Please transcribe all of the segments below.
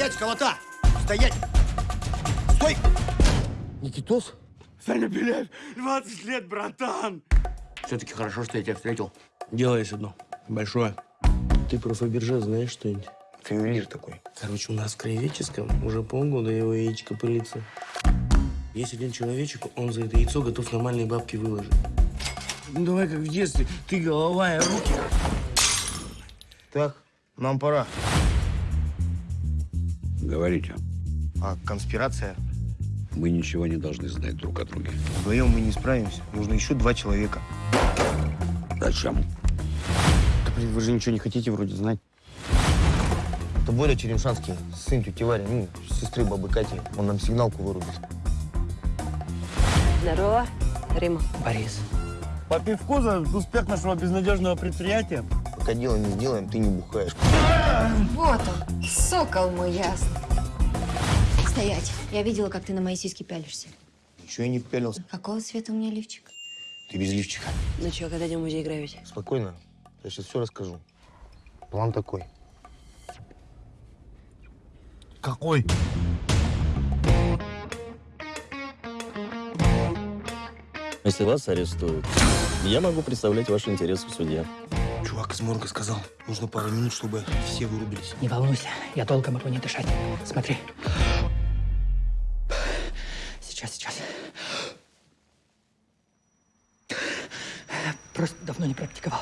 Стоять, колота! Стоять! Стой! Никитос? Саня Беляев, 20 лет, братан! Все-таки хорошо, что я тебя встретил. Дело есть одно. Большое. Ты про Фаберже знаешь что-нибудь? Ты ювелир такой. Короче, у нас в краеведческом уже полгода его яичко пылится. Есть один человечек, он за это яйцо готов нормальные бабки выложить. Ну давай как в детстве. Ты голова, я руки. Так, нам пора. Говорите, А конспирация? мы ничего не должны знать друг о друге. Вдвоем мы не справимся. Нужно еще два человека. Зачем? Да, блин, вы же ничего не хотите вроде знать. Это Боря Черемшанский, сын тети Вари, ну, сестры бабы Кати. Он нам сигналку вырубит. Здорово, Рима. Борис. По пивку за успех нашего безнадежного предприятия. Пока дело не сделаем, ты не бухаешь. Вот он, сокол мой ясный. Стоять. Я видела, как ты на мои сиськи пялишься. Ничего я не пялился. Какого цвета у меня лифчик? Ты без лифчика. Ну что, когда идем в музей Гравити? Спокойно. Я сейчас все расскажу. План такой. Какой? Если вас арестуют, я могу представлять ваши интересы в суде. Чувак из морга сказал, нужно пару минут, чтобы все вырубились. Не волнуйся, я долго могу не дышать. Смотри. Сейчас, сейчас. Просто давно не практиковал.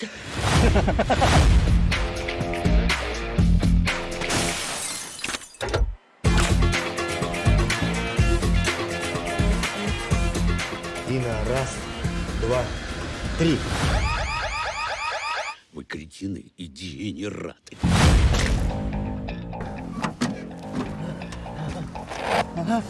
Дина, раз, два, три. Вы кретины и дегенераты. Ага.